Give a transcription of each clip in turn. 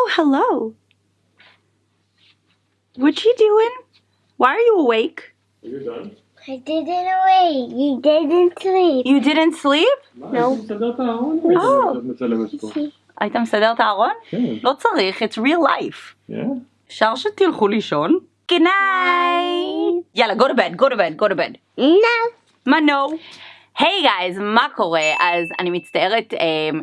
Oh, hello. What you doing? Why are you awake? Are you done? I didn't wait. You didn't sleep. You didn't sleep? מה, אני מסדר את הארון? Oh. את מצלמת פה. היית מסדר את הארון? כן. לא צריך, it's real life. Yeah. אפשר שתלכו לישון? Good night. יאללה, go to bed, go to bed, go to bed. No. מה נו? היי גייז, מה קורה? אז אני מצטערת um,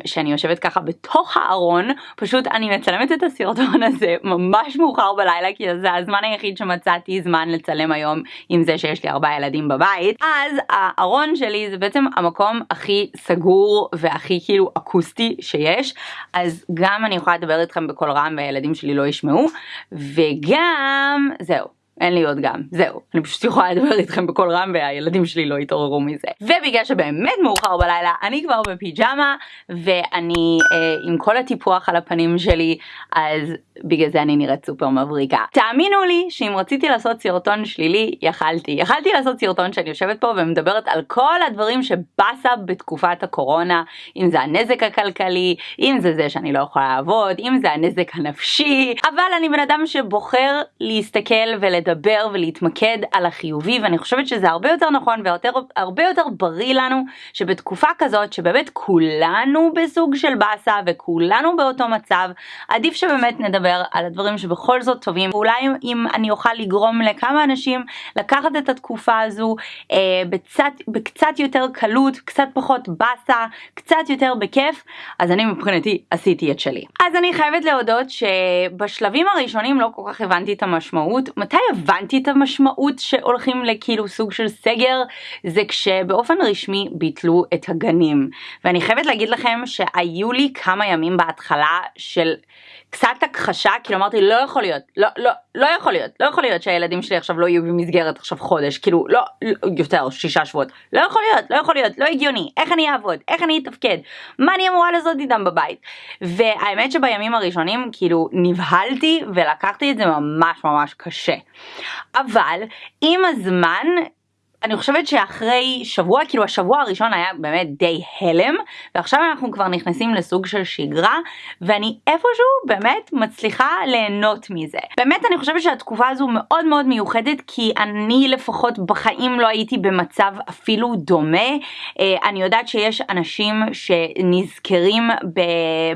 שאני יושבת ככה בתוך הארון, פשוט אני מצלמת את הסרטון הזה ממש מאוחר בלילה, כי זה הזמן היחיד שמצאתי זמן לצלם היום עם זה שיש לי ארבעה ילדים בבית. אז הארון שלי זה בעצם המקום הכי סגור והכי כאילו אקוסטי שיש, אז גם אני יכולה לדבר איתכם בקול רם והילדים שלי לא ישמעו, וגם זהו. אין לי עוד גם, זהו, אני פשוט יכולה לדבר איתכם בקול רם והילדים שלי לא יתעוררו מזה. ובגלל שבאמת מאוחר בלילה, אני כבר בפיג'מה, ואני אה, עם כל הטיפוח על הפנים שלי, אז בגלל זה אני נראית סופר מבריקה. תאמינו לי שאם רציתי לעשות סרטון שלילי, יכלתי. יכלתי לעשות סרטון שאני יושבת פה ומדברת על כל הדברים שבאסה בתקופת הקורונה, אם זה הנזק הכלכלי, אם זה זה שאני לא יכולה לעבוד, אם זה הנזק הנפשי, אבל אני בן אדם שבוחר להסתכל ולדבר ולהתמקד על החיובי, ואני חושבת שזה הרבה יותר נכון והרבה יותר בריא לנו, שבתקופה כזאת שבאמת כולנו בסוג של באסה וכולנו באותו מצב, עדיף שבאמת נדבר על הדברים שבכל זאת טובים, ואולי אם אני אוכל לגרום לכמה אנשים לקחת את התקופה הזו אה, בצת, בקצת יותר קלות, קצת פחות באסה, קצת יותר בכיף, אז אני מבחינתי עשיתי את שלי. אז אני חייבת להודות שבשלבים הראשונים לא כל כך הבנתי את המשמעות. מתי הבנתי את המשמעות שהולכים לכאילו סוג של סגר? זה כשבאופן רשמי ביטלו את הגנים. ואני חייבת להגיד לכם שהיו לי כמה ימים בהתחלה של קצת הכחשה, כאילו אמרתי לא יכול להיות, לא, לא, לא יכול להיות, לא יכול להיות שהילדים שלי עכשיו לא יהיו במסגרת עכשיו חודש, כאילו לא, לא יותר, שישה שבועות, לא יכול להיות, לא יכול להיות, לא הגיוני, איך אני אעבוד, איך אני אתפקד, מה אני אמורה לעשות איתם בבית. והאמת שבימים הראשונים כאילו נבהלתי ולקחתי את זה ממש ממש קשה. אבל עם הזמן אני חושבת שאחרי שבוע, כאילו השבוע הראשון היה באמת די הלם, ועכשיו אנחנו כבר נכנסים לסוג של שגרה, ואני איפשהו באמת מצליחה ליהנות מזה. באמת אני חושבת שהתקופה הזו מאוד מאוד מיוחדת, כי אני לפחות בחיים לא הייתי במצב אפילו דומה. אה, אני יודעת שיש אנשים שנזכרים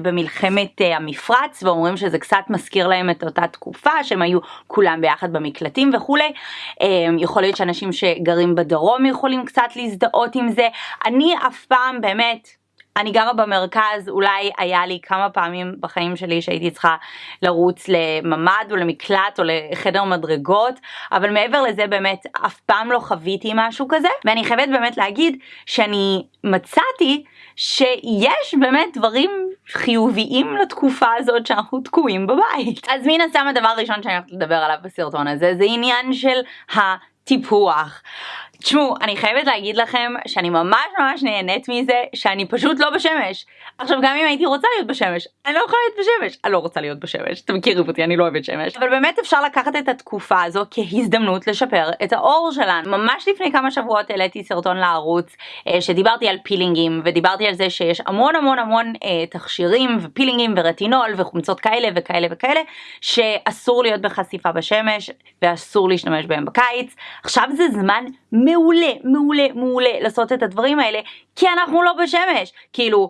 במלחמת אה, המפרץ, ואומרים שזה קצת מזכיר להם את אותה תקופה, שהם היו כולם ביחד במקלטים וכולי. אה, יכול להיות שאנשים שגרים בדרום יכולים קצת להזדהות עם זה. אני אף פעם באמת, אני גרה במרכז, אולי היה לי כמה פעמים בחיים שלי שהייתי צריכה לרוץ לממ"ד או למקלט או לחדר מדרגות, אבל מעבר לזה באמת אף פעם לא חוויתי משהו כזה, ואני חייבת באמת להגיד שאני מצאתי שיש באמת דברים חיוביים לתקופה הזאת שאנחנו תקועים בבית. אז מן הסתם הדבר הראשון שאני הולכת לדבר עליו בסרטון הזה זה עניין של הטיפוח. תשמעו, אני חייבת להגיד לכם שאני ממש ממש נהנית מזה שאני פשוט לא בשמש. עכשיו גם אם הייתי רוצה להיות בשמש, אני לא יכולה להיות בשמש. אני לא רוצה להיות בשמש, אתם מכירים אותי, אני לא אוהבת שמש. אבל באמת אפשר לקחת את התקופה הזו כהזדמנות לשפר את האור שלנו. ממש לפני כמה שבועות העליתי סרטון לערוץ אה, שדיברתי על פילינגים ודיברתי על זה שיש המון המון המון אה, תכשירים ופילינגים ורטינול וחומצות כאלה וכאלה וכאלה שאסור להיות בחשיפה בשמש ואסור להשתמש בהם בקיץ. עכשיו זה זמן מעולה, מעולה, מעולה לעשות את הדברים האלה, כי אנחנו לא בשמש. כאילו,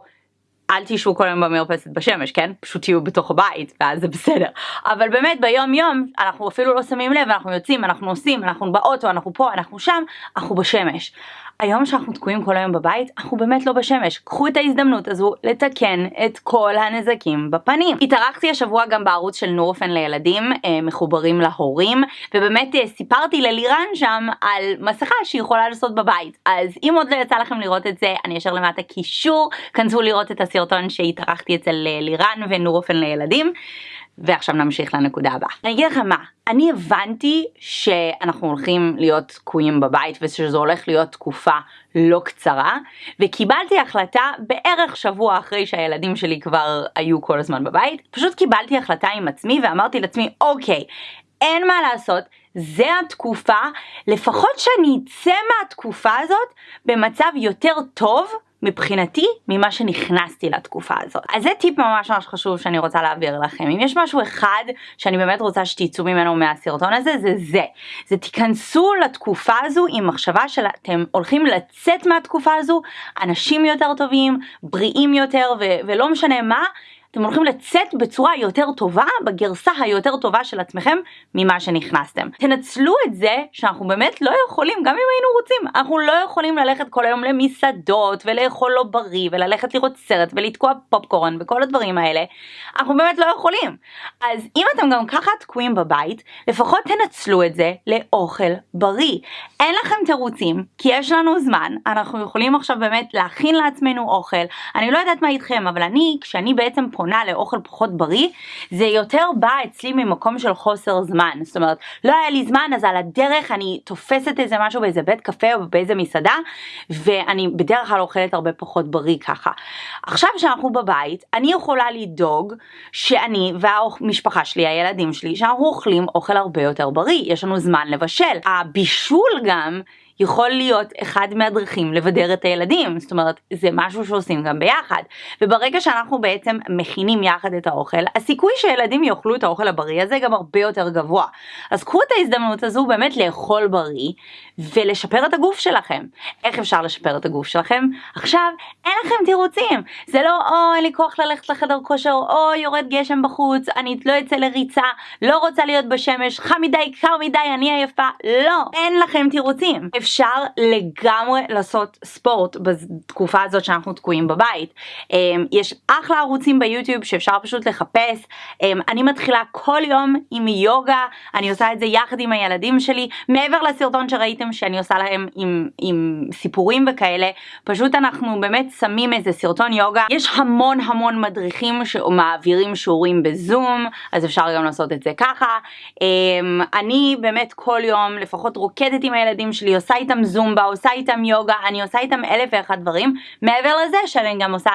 אל תשבו כל היום במרפסת בשמש, כן? פשוט תהיו בתוך הבית, ואז זה בסדר. אבל באמת ביום יום, אנחנו אפילו לא שמים לב, אנחנו יוצאים, אנחנו עושים, אנחנו באוטו, אנחנו פה, אנחנו שם, אנחנו בשמש. היום שאנחנו תקועים כל היום בבית, אנחנו באמת לא בשמש. קחו את ההזדמנות הזו לתקן את כל הנזקים בפנים. התארחתי השבוע גם בערוץ של נורפן לילדים, אה, מחוברים להורים, ובאמת אה, סיפרתי ללירן שם על מסכה שהיא יכולה לעשות בבית. אז אם עוד לא יצא לכם לראות את זה, אני אשאר למטה קישור, כנסו לראות את הסרטון שהתארחתי אצל אה, לירן ונורפן לילדים. ועכשיו נמשיך לנקודה הבאה. אני אגיד לכם מה, אני הבנתי שאנחנו הולכים להיות תקועים בבית ושזו הולך להיות תקופה לא קצרה, וקיבלתי החלטה בערך שבוע אחרי שהילדים שלי כבר היו כל הזמן בבית, פשוט קיבלתי החלטה עם עצמי ואמרתי לעצמי, אוקיי, אין מה לעשות, זה התקופה, לפחות שאני אצא מהתקופה הזאת במצב יותר טוב מבחינתי ממה שנכנסתי לתקופה הזאת. אז זה טיפ ממש ממש חשוב שאני רוצה להעביר לכם. אם יש משהו אחד שאני באמת רוצה שתצאו ממנו מהסרטון הזה, זה זה. זה תיכנסו לתקופה הזו עם מחשבה שאתם הולכים לצאת מהתקופה הזו אנשים יותר טובים, בריאים יותר ולא משנה מה. אתם הולכים לצאת בצורה יותר טובה, בגרסה היותר טובה של עצמכם ממה שנכנסתם. תנצלו את זה שאנחנו באמת לא יכולים, גם אם היינו רוצים, אנחנו לא יכולים ללכת כל היום למסעדות ולאכול לא בריא וללכת לראות סרט ולתקוע פופקורן וכל הדברים האלה. אנחנו באמת לא יכולים. אז אם אתם גם ככה תקועים בבית, לפחות תנצלו את זה לאוכל בריא. אין לכם תירוצים, כי יש לנו זמן, אנחנו יכולים עכשיו באמת להכין לעצמנו אוכל. אני לא יודעת מה איתכם, אבל אני, כשאני בעצם פונה לאוכל פחות בריא, זה יותר בא אצלי ממקום של חוסר זמן. זאת אומרת, לא היה לי זמן, אז על הדרך אני תופסת איזה משהו באיזה בית קפה או באיזה מסעדה, ואני בדרך כלל אוכלת הרבה פחות בריא ככה. עכשיו שאנחנו בבית, אני יכולה לדאוג שאני והמשפחה שלי, הילדים שלי, שאנחנו אוכלים אוכל הרבה יותר בריא, יש לנו זמן לבשל. הבישול גם יכול להיות אחד מהדרכים לבדר את הילדים, זאת אומרת זה משהו שעושים גם ביחד. וברגע שאנחנו בעצם מכינים יחד את האוכל, הסיכוי שילדים יאכלו את האוכל הבריא הזה גם הרבה יותר גבוה. אז קחו את ההזדמנות הזו באמת לאכול בריא ולשפר את הגוף שלכם. איך אפשר לשפר את הגוף שלכם? עכשיו אין לכם תירוצים, זה לא או אין לי כוח ללכת לחדר כושר, או יורד גשם בחוץ, אני לא אצא לריצה, לא רוצה להיות בשמש, חם מדי, קר מדי, אני עייפה, לא, אין לכם תירוצים. אפשר לגמרי לעשות ספורט בתקופה הזאת שאנחנו תקועים בבית. אמ, יש אחלה ערוצים ביוטיוב שאפשר פשוט לחפש. אמ, אני מתחילה כל יום עם יוגה, אני עושה את זה יחד עם הילדים שלי, מעבר לסרטון שראיתם שאני עושה להם עם, עם סיפורים וכאלה, פשוט אנחנו באמת שמים איזה סרטון יוגה. יש המון המון מדריכים שמעבירים שיעורים בזום, אז אפשר גם לעשות את זה ככה. אמ, אני באמת כל יום לפחות רוקדת עם הילדים שלי, עושה איתם זומבה, עושה איתם יוגה, אני עושה איתם אלף ואחד דברים, מעבר לזה שאני גם עושה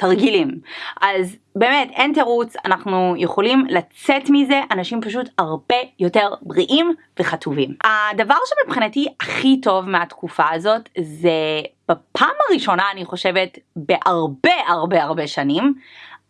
תרגילים. אז באמת אין תירוץ, אנחנו יכולים לצאת מזה אנשים פשוט הרבה יותר בריאים וחטובים. הדבר שמבחינתי הכי טוב מהתקופה הזאת זה בפעם הראשונה אני חושבת בהרבה הרבה הרבה שנים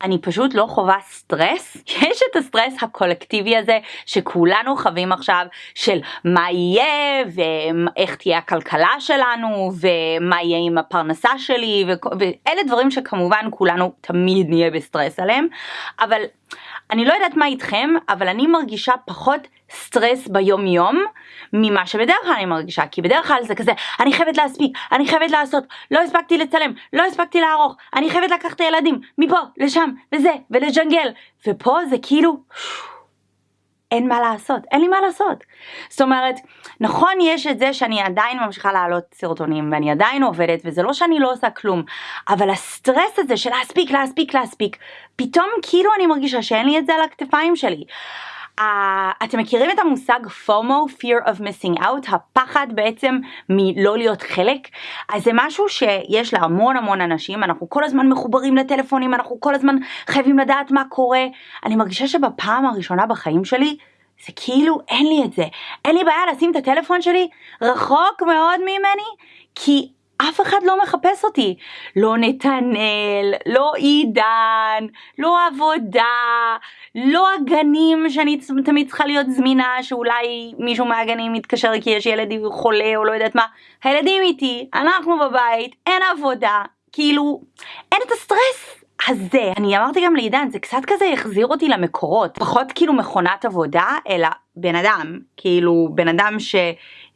אני פשוט לא חווה סטרס. יש את הסטרס הקולקטיבי הזה שכולנו חווים עכשיו של מה יהיה ואיך תהיה הכלכלה שלנו ומה יהיה עם הפרנסה שלי ואלה דברים שכמובן כולנו תמיד נהיה בסטרס עליהם אבל אני לא יודעת מה איתכם אבל אני מרגישה פחות סטרס ביום יום ממה שבדרך כלל אני מרגישה כי בדרך כלל זה כזה אני חייבת להספיק אני חייבת לעשות לא הספקתי לצלם לא הספקתי לערוך אני חייבת לקחת את הילדים מפה לשם וזה ולג'נגל. ופה זה כאילו אין מה לעשות, אין לי מה לעשות. זאת אומרת, נכון יש את זה שאני עדיין ממשיכה להעלות סרטונים ואני עדיין עובדת וזה לא שאני לא עושה כלום, אבל הסטרס הזה של להספיק, להספיק, להספיק, פתאום כאילו אני מרגישה שאין לי את זה על הכתפיים שלי. Uh, אתם מכירים את המושג FOMO, Fear of Missing Out, הפחד בעצם מלא להיות חלק? אז זה משהו שיש להמון המון אנשים, אנחנו כל הזמן מחוברים לטלפונים, אנחנו כל הזמן חייבים לדעת מה קורה. אני מרגישה שבפעם הראשונה בחיים שלי, זה כאילו אין לי את זה. אין לי בעיה לשים את הטלפון שלי רחוק מאוד ממני, כי אף אחד לא מחפש אותי. לא נתנאל, לא עידן, לא עבודה, לא הגנים שאני תמיד צריכה להיות זמינה, שאולי מישהו מהגנים יתקשר כי יש ילד חולה או לא יודעת מה. הילדים איתי, אנחנו בבית, אין עבודה, כאילו, אין את הסטרס. הזה. אני אמרתי גם לעידן, זה קצת כזה החזיר אותי למקורות, פחות כאילו מכונת עבודה, אלא בן אדם, כאילו בן אדם ש...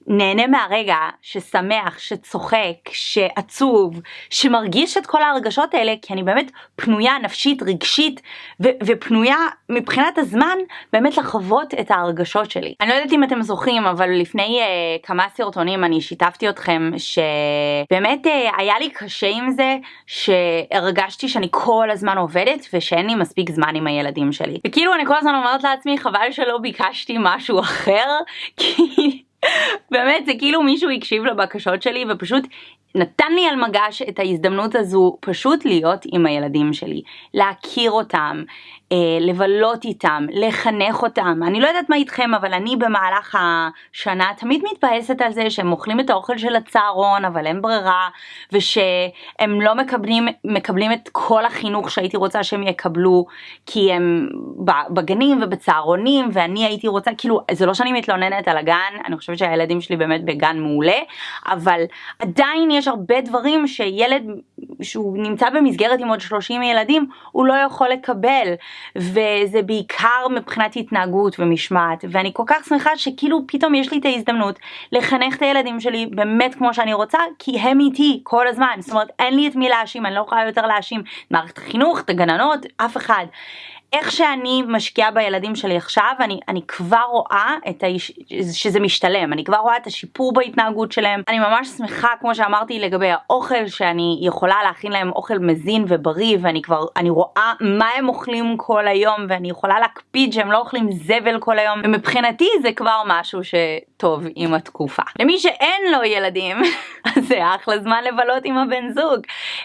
נהנה מהרגע, ששמח, שצוחק, שעצוב, שמרגיש את כל ההרגשות האלה, כי אני באמת פנויה נפשית, רגשית, ו- ופנויה מבחינת הזמן באמת לחוות את ההרגשות שלי. אני לא יודעת אם אתם זוכרים, אבל לפני uh, כמה סרטונים אני שיתפתי אתכם שבאמת uh, היה לי קשה עם זה, שהרגשתי שאני כל הזמן עובדת ושאין לי מספיק זמן עם הילדים שלי. וכאילו אני כל הזמן אומרת לעצמי, חבל שלא ביקשתי משהו אחר, כי... באמת זה כאילו מישהו הקשיב לבקשות שלי ופשוט נתן לי על מגש את ההזדמנות הזו פשוט להיות עם הילדים שלי, להכיר אותם, לבלות איתם, לחנך אותם. אני לא יודעת מה איתכם, אבל אני במהלך השנה תמיד מתבאסת על זה שהם אוכלים את האוכל של הצהרון, אבל אין ברירה, ושהם לא מקבלים, מקבלים את כל החינוך שהייתי רוצה שהם יקבלו, כי הם בגנים ובצהרונים, ואני הייתי רוצה, כאילו, זה לא שאני מתלוננת על הגן, אני חושבת שהילדים שלי באמת בגן מעולה, אבל עדיין יש הרבה דברים שילד שהוא נמצא במסגרת עם עוד 30 ילדים, הוא לא יכול לקבל, וזה בעיקר מבחינת התנהגות ומשמעת, ואני כל כך שמחה שכאילו פתאום יש לי את ההזדמנות לחנך את הילדים שלי באמת כמו שאני רוצה, כי הם איתי כל הזמן, זאת אומרת אין לי את מי להאשים, אני לא יכולה יותר להאשים. את מערכת החינוך, את הגננות, אף אחד. איך שאני משקיעה בילדים שלי עכשיו, אני, אני כבר רואה את האיש, שזה משתלם, אני כבר רואה את השיפור בהתנהגות שלהם. אני ממש שמחה, כמו שאמרתי, לגבי האוכל, שאני יכולה להכין להם אוכל מזין ובריא, ואני כבר, אני רואה מה הם אוכלים כל היום, ואני יכולה להקפיד שהם לא אוכלים זבל כל היום, ומבחינתי זה כבר משהו שטוב עם התקופה. למי שאין לו ילדים, אז זה אחלה זמן לבלות עם הבן זוג.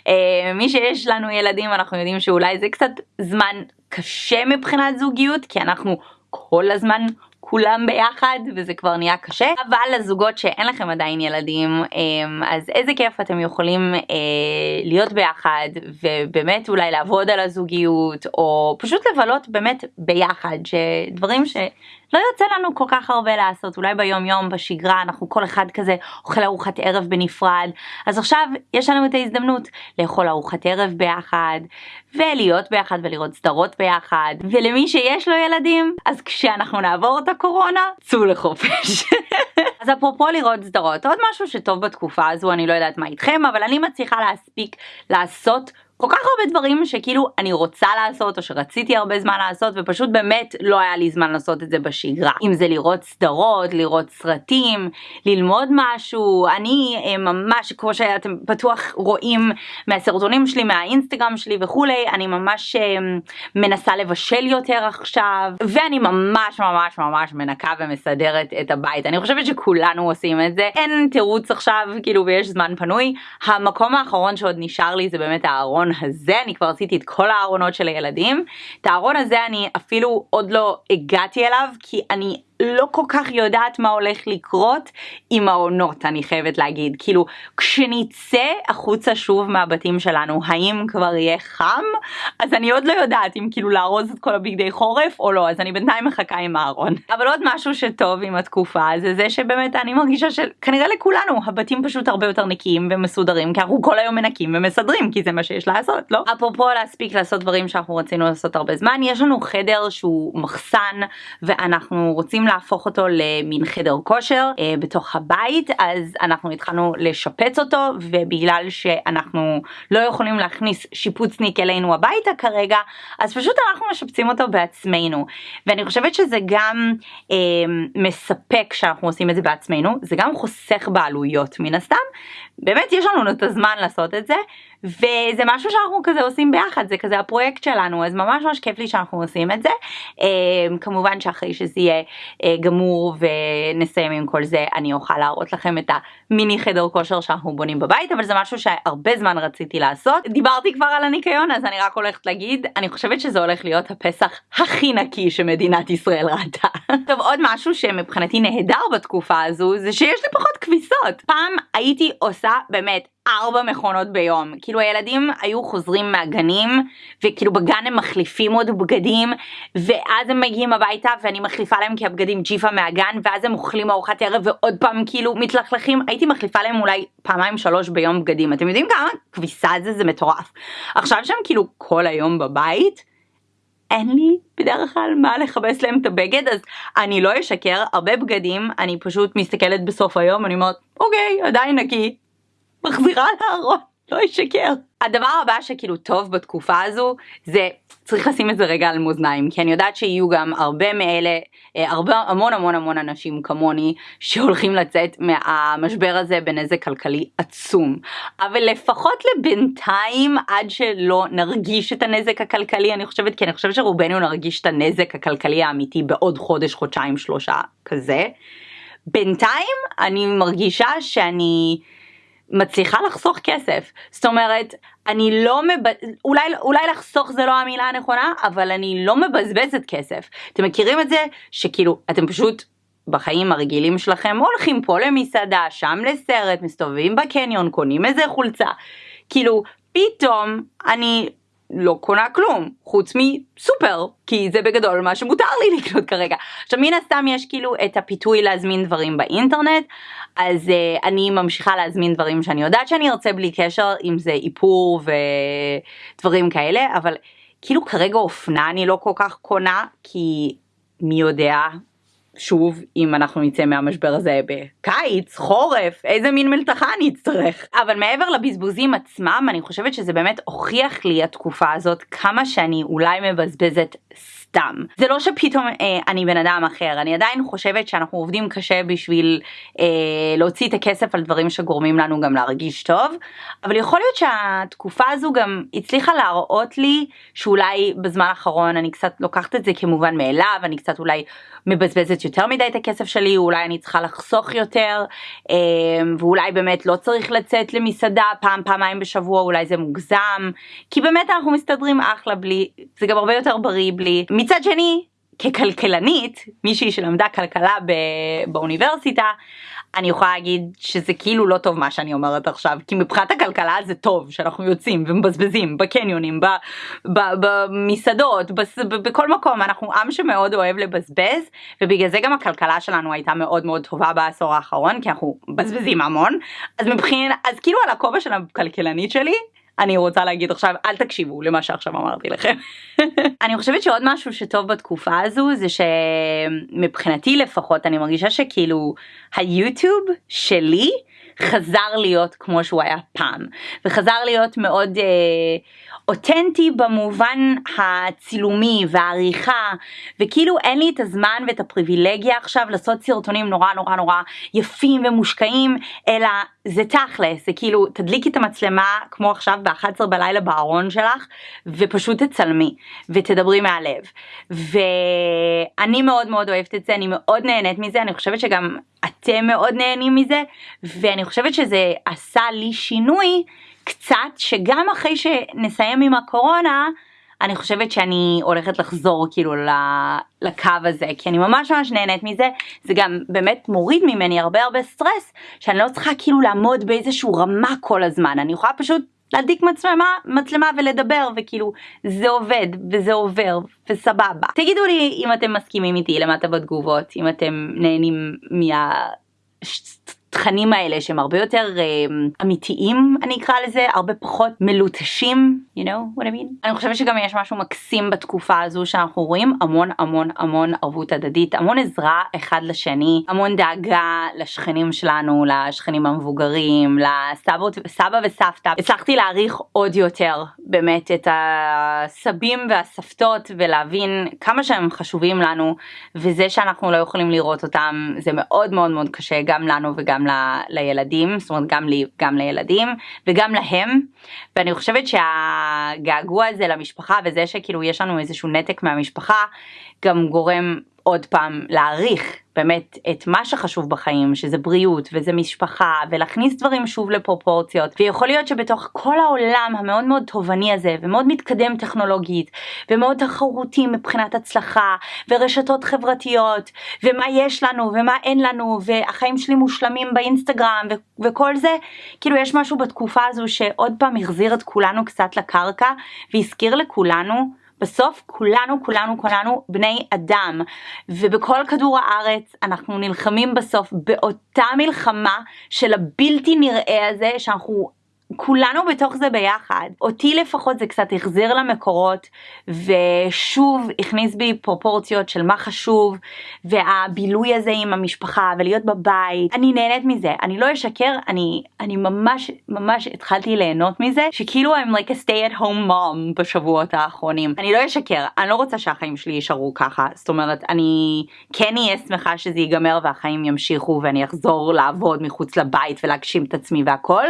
אה, מי שיש לנו ילדים, אנחנו יודעים שאולי זה קצת זמן קשה מבחינת זוגיות כי אנחנו כל הזמן כולם ביחד וזה כבר נהיה קשה. אבל לזוגות שאין לכם עדיין ילדים אמ, אז איזה כיף אתם יכולים אה, להיות ביחד ובאמת אולי לעבוד על הזוגיות או פשוט לבלות באמת ביחד שדברים ש... לא יוצא לנו כל כך הרבה לעשות, אולי ביום יום בשגרה אנחנו כל אחד כזה אוכל ארוחת ערב בנפרד, אז עכשיו יש לנו את ההזדמנות לאכול ארוחת ערב ביחד, ולהיות ביחד ולראות סדרות ביחד, ולמי שיש לו ילדים, אז כשאנחנו נעבור את הקורונה, צאו לחופש. אז אפרופו לראות סדרות, עוד משהו שטוב בתקופה הזו, אני לא יודעת מה איתכם, אבל אני מצליחה להספיק לעשות כל כך הרבה דברים שכאילו אני רוצה לעשות או שרציתי הרבה זמן לעשות ופשוט באמת לא היה לי זמן לעשות את זה בשגרה. אם זה לראות סדרות, לראות סרטים, ללמוד משהו, אני אה, ממש כמו שאתם בטוח רואים מהסרטונים שלי, מהאינסטגרם שלי וכולי, אני ממש אה, מנסה לבשל יותר עכשיו ואני ממש ממש ממש מנקה ומסדרת את הבית. אני חושבת שכולנו עושים את זה, אין תירוץ עכשיו כאילו ויש זמן פנוי. המקום האחרון שעוד נשאר לי זה באמת הארון הארון הזה, אני כבר עשיתי את כל הארונות של הילדים. את הארון הזה אני אפילו עוד לא הגעתי אליו, כי אני לא כל כך יודעת מה הולך לקרות עם העונות, אני חייבת להגיד. כאילו, כשנצא החוצה שוב מהבתים שלנו, האם כבר יהיה חם? אז אני עוד לא יודעת אם כאילו לארוז את כל הבגדי חורף או לא, אז אני בינתיים מחכה עם הארון. אבל עוד משהו שטוב עם התקופה זה זה שבאמת אני מרגישה שכנראה לכולנו הבתים פשוט הרבה יותר נקיים ומסודרים, כי אנחנו כל היום מנקים ומסדרים, כי זה מה שיש לעשות, לא? אפרופו להספיק לעשות דברים שאנחנו רצינו לעשות הרבה זמן, יש לנו חדר שהוא מחסן ואנחנו רוצים להפוך אותו למין חדר כושר אה, בתוך הבית אז אנחנו התחלנו לשפץ אותו ובגלל שאנחנו לא יכולים להכניס שיפוצניק אלינו הביתה כרגע אז פשוט אנחנו משפצים אותו בעצמנו. ואני חושבת שזה גם אה, מספק שאנחנו עושים את זה בעצמנו זה גם חוסך בעלויות מן הסתם. באמת יש לנו את הזמן לעשות את זה וזה משהו שאנחנו כזה עושים ביחד זה כזה הפרויקט שלנו אז ממש ממש כיף לי שאנחנו עושים את זה. אה, כמובן שאחרי שזה יהיה אה, גמור ונסיים עם כל זה אני אוכל להראות לכם את המיני חדר כושר שאנחנו בונים בבית אבל זה משהו שהרבה זמן רציתי לעשות דיברתי כבר על הניקיון אז אני רק הולכת להגיד אני חושבת שזה הולך להיות הפסח הכי נקי שמדינת ישראל ראתה. טוב עוד משהו שמבחינתי נהדר בתקופה הזו זה שיש לי פחות כביסות פעם הייתי עושה באמת ארבע מכונות ביום. כאילו הילדים היו חוזרים מהגנים, וכאילו בגן הם מחליפים עוד בגדים, ואז הם מגיעים הביתה ואני מחליפה להם כי הבגדים ג'יפה מהגן, ואז הם אוכלים ארוחת ערב ועוד פעם כאילו מתלכלכים. הייתי מחליפה להם אולי פעמיים שלוש ביום בגדים. אתם יודעים כמה כביסה זה? זה מטורף. עכשיו שהם כאילו כל היום בבית, אין לי בדרך כלל מה לכבס להם את הבגד אז אני לא אשקר הרבה בגדים אני פשוט מסתכלת בסוף היום אני אומרת אוקיי עדיין נקי מחזירה לארון, לא אשקר. הדבר הבא שכאילו טוב בתקופה הזו זה צריך לשים את זה רגע על מאזניים כי אני יודעת שיהיו גם הרבה מאלה אה, הרבה המון המון המון אנשים כמוני שהולכים לצאת מהמשבר הזה בנזק כלכלי עצום אבל לפחות לבינתיים עד שלא נרגיש את הנזק הכלכלי אני חושבת כי אני חושבת שרובנו נרגיש את הנזק הכלכלי האמיתי בעוד חודש חודשיים שלושה כזה בינתיים אני מרגישה שאני מצליחה לחסוך כסף. זאת אומרת, אני לא מב... אולי, אולי לחסוך זה לא המילה הנכונה, אבל אני לא מבזבזת כסף. אתם מכירים את זה שכאילו, אתם פשוט בחיים הרגילים שלכם הולכים פה למסעדה, שם לסרט, מסתובבים בקניון, קונים איזה חולצה. כאילו, פתאום אני לא קונה כלום, חוץ מסופר, כי זה בגדול מה שמותר לי לקנות כרגע. עכשיו מן הסתם יש כאילו את הפיתוי להזמין דברים באינטרנט, אז uh, אני ממשיכה להזמין דברים שאני יודעת שאני ארצה בלי קשר, אם זה איפור ודברים כאלה, אבל כאילו כרגע אופנה אני לא כל כך קונה, כי מי יודע שוב, אם אנחנו נצא מהמשבר הזה בקיץ, חורף, איזה מין מלתחה אני אצטרך. אבל מעבר לבזבוזים עצמם, אני חושבת שזה באמת הוכיח לי התקופה הזאת כמה שאני אולי מבזבזת סתם. זה לא שפתאום אה, אני בן אדם אחר, אני עדיין חושבת שאנחנו עובדים קשה בשביל אה, להוציא את הכסף על דברים שגורמים לנו גם להרגיש טוב, אבל יכול להיות שהתקופה הזו גם הצליחה להראות לי שאולי בזמן האחרון אני קצת לוקחת את זה כמובן מאליו, אני קצת אולי מבזבזת יותר מדי את הכסף שלי, אולי אני צריכה לחסוך יותר, אה, ואולי באמת לא צריך לצאת למסעדה פעם פעמיים בשבוע, אולי זה מוגזם, כי באמת אנחנו מסתדרים אחלה בלי, זה גם הרבה יותר בריא בלי. מצד שני, ככלכלנית, מישהי שלמדה כלכלה באוניברסיטה, אני יכולה להגיד שזה כאילו לא טוב מה שאני אומרת עכשיו, כי מבחינת הכלכלה זה טוב שאנחנו יוצאים ומבזבזים בקניונים, במסעדות, בכל מקום, אנחנו עם שמאוד אוהב לבזבז, ובגלל זה גם הכלכלה שלנו הייתה מאוד מאוד טובה בעשור האחרון, כי אנחנו מבזבזים המון, אז מבחינת, אז כאילו על הכובע של הכלכלנית שלי, אני רוצה להגיד עכשיו אל תקשיבו למה שעכשיו אמרתי לכם. אני חושבת שעוד משהו שטוב בתקופה הזו זה שמבחינתי לפחות אני מרגישה שכאילו היוטיוב שלי חזר להיות כמו שהוא היה פעם וחזר להיות מאוד אה, אותנטי במובן הצילומי והעריכה וכאילו אין לי את הזמן ואת הפריבילגיה עכשיו לעשות סרטונים נורא נורא נורא יפים ומושקעים אלא זה תכלס זה כאילו תדליקי את המצלמה כמו עכשיו ב-11 בלילה בארון שלך ופשוט תצלמי ותדברי מהלב. ואני מאוד מאוד אוהבת את זה אני מאוד נהנית מזה אני חושבת שגם אתם מאוד נהנים מזה ואני חושבת שזה עשה לי שינוי קצת שגם אחרי שנסיים עם הקורונה אני חושבת שאני הולכת לחזור כאילו לקו הזה כי אני ממש ממש נהנית מזה. זה גם באמת מוריד ממני הרבה הרבה סטרס שאני לא צריכה כאילו לעמוד באיזשהו רמה כל הזמן. אני יכולה פשוט להדליק מצלמה, מצלמה ולדבר וכאילו זה עובד וזה עובר וסבבה. תגידו לי אם אתם מסכימים איתי למטה בתגובות, אם אתם נהנים מה... התכנים האלה שהם הרבה יותר uh, אמיתיים אני אקרא לזה הרבה פחות מלוטשים you know what I mean? אני חושבת שגם יש משהו מקסים בתקופה הזו שאנחנו רואים המון המון המון ערבות הדדית המון עזרה אחד לשני המון דאגה לשכנים שלנו לשכנים המבוגרים לסבות סבא וסבתא. הצלחתי להעריך עוד יותר באמת את הסבים והסבתות ולהבין כמה שהם חשובים לנו וזה שאנחנו לא יכולים לראות אותם זה מאוד מאוד מאוד קשה גם לנו וגם גם ל, לילדים, זאת אומרת גם לי, גם לילדים וגם להם, ואני חושבת שהגעגוע הזה למשפחה וזה שכאילו יש לנו איזשהו נתק מהמשפחה גם גורם עוד פעם להעריך באמת את מה שחשוב בחיים שזה בריאות וזה משפחה ולהכניס דברים שוב לפרופורציות. ויכול להיות שבתוך כל העולם המאוד מאוד תובעני הזה ומאוד מתקדם טכנולוגית ומאוד תחרותי מבחינת הצלחה ורשתות חברתיות ומה יש לנו ומה אין לנו והחיים שלי מושלמים באינסטגרם ו- וכל זה כאילו יש משהו בתקופה הזו שעוד פעם החזיר את כולנו קצת לקרקע והזכיר לכולנו בסוף כולנו כולנו כולנו בני אדם. ובכל כדור הארץ אנחנו נלחמים בסוף באותה מלחמה של הבלתי נראה הזה שאנחנו כולנו בתוך זה ביחד. אותי לפחות זה קצת החזיר למקורות ושוב הכניס בי פרופורציות של מה חשוב והבילוי הזה עם המשפחה ולהיות בבית. אני נהנית מזה, אני לא אשקר, אני, אני ממש ממש התחלתי ליהנות מזה שכאילו I'm like a stay at home mom בשבועות האחרונים. אני לא אשקר, אני לא רוצה שהחיים שלי יישארו ככה, זאת אומרת אני כן אהיה שמחה שזה ייגמר והחיים ימשיכו ואני אחזור לעבוד מחוץ לבית ולהגשים את עצמי והכל,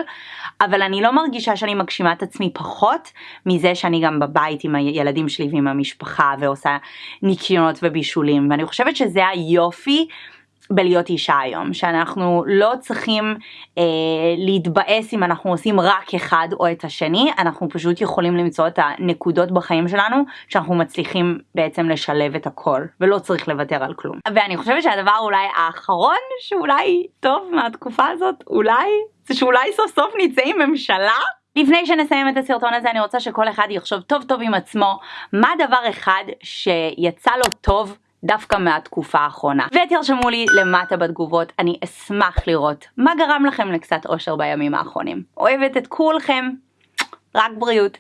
אבל אני לא מרגישה שאני מגשימה את עצמי פחות מזה שאני גם בבית עם הילדים שלי ועם המשפחה ועושה ניקיונות ובישולים ואני חושבת שזה היופי בלהיות אישה היום, שאנחנו לא צריכים אה, להתבאס אם אנחנו עושים רק אחד או את השני, אנחנו פשוט יכולים למצוא את הנקודות בחיים שלנו שאנחנו מצליחים בעצם לשלב את הכל, ולא צריך לוותר על כלום. ואני חושבת שהדבר אולי האחרון שאולי טוב מהתקופה הזאת, אולי, שאולי סוף סוף נצא עם ממשלה. לפני שנסיים את הסרטון הזה אני רוצה שכל אחד יחשוב טוב טוב עם עצמו מה דבר אחד שיצא לו טוב דווקא מהתקופה האחרונה. ותרשמו לי למטה בתגובות, אני אשמח לראות מה גרם לכם לקצת אושר בימים האחרונים. אוהבת את כולכם, רק בריאות.